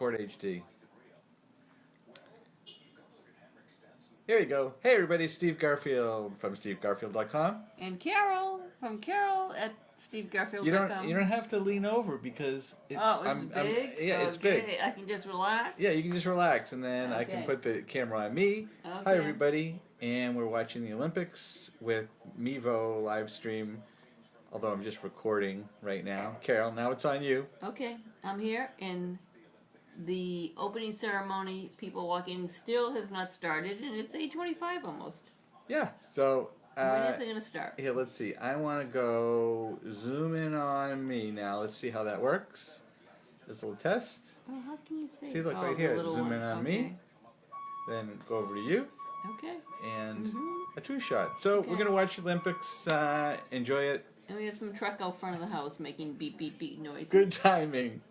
Record HD. Here you go. Hey everybody, Steve Garfield from stevegarfield.com. And Carol from Carol at stevegarfield.com. You don't you don't have to lean over because it, Oh, it's I'm- I'm- big. yeah, it's Okay, big. I can just relax. Yeah, you can just relax and then I can put the camera on me. Hi everybody, and we're watching the Olympics with Mevo live stream. Although I'm just recording right now. Carol, now it's on you. Okay, I'm here, and the opening ceremony, people walking, still has not started, and it's 8:25 almost. Yeah. So when uh, is it gonna start? Here, let's see. I want to go zoom in on me now. Let's see how that works. This little test. Oh, how can you see? See, look oh, right here. Zoom one. in on okay. me. Then go over to you Okay, and Mhm. a two shot. So we're gonna watch the Olympics. Uh, enjoy it. and we have some truck out front of the house making beep beep beep noises. Good timing.